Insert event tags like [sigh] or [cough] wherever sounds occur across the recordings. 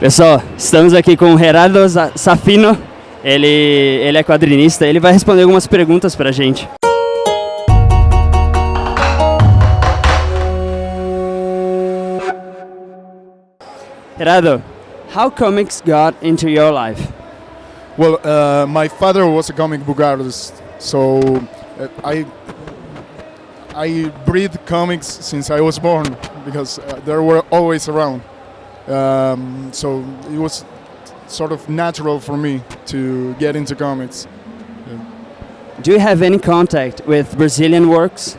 Pessoal, estamos aqui com o Gerardo Safino. Ele, ele é quadrinista. Ele vai responder algumas perguntas pra gente. Gerardo, how comics got into your life? Well, uh, my father was a comic book artist, so uh, I I breathe comics since I was born because uh, they were always around. Um, so it was sort of natural for me to get into comics. Do you have any contact with Brazilian works?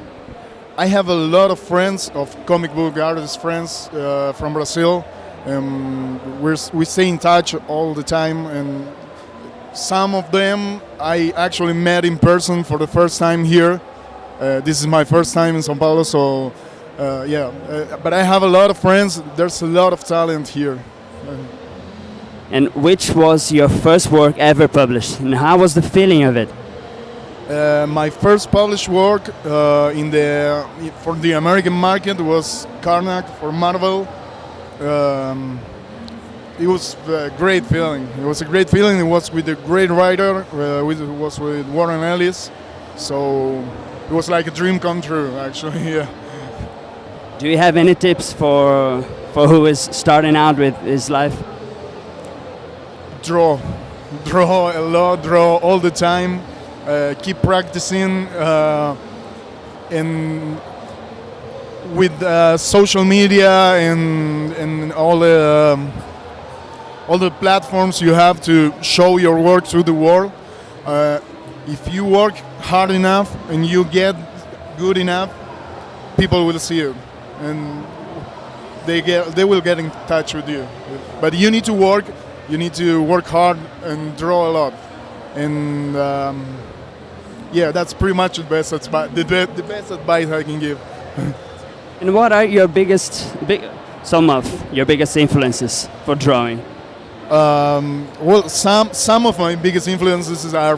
I have a lot of friends, of comic book artists friends uh, from Brazil. Um, we're, we stay in touch all the time, and some of them I actually met in person for the first time here. Uh, this is my first time in São Paulo, so uh, yeah. Uh, but I have a lot of friends. There's a lot of talent here. And which was your first work ever published? And how was the feeling of it? Uh, my first published work uh, in the for the American market was Karnak for Marvel. Um, it was a great feeling. It was a great feeling. It was with a great writer. Uh, with, it was with Warren Ellis. So it was like a dream come true, actually. [laughs] Yeah. Do you have any tips for for who is starting out with his life? Draw, [laughs] draw a lot, draw all the time. Uh, keep practicing. Uh, and with uh, social media and and all the um, all the platforms you have to show your work to the world. Uh, if you work hard enough and you get good enough, people will see you, and they get they will get in touch with you. But you need to work. You need to work hard and draw a lot, and um, yeah, that's pretty much the best advice. The, the best advice I can give. [laughs] And what are your biggest, big, some of your biggest influences for drawing? Um, well, some some of my biggest influences are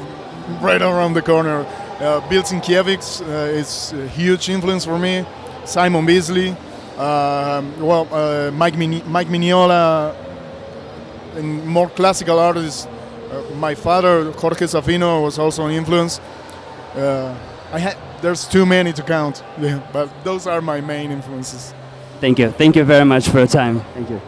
right around the corner. Uh, Bill Sienkiewicz uh, is a huge influence for me. Simon Bisley, um, well, uh, Mike Min- Mike Mignola, and more classical artists. Uh, my father, Jorge Zaffino, was also an influence. Uh, I had there's too many to count, yeah, [laughs] but those are my main influences. Thank you. Thank you very much for your time. Thank you.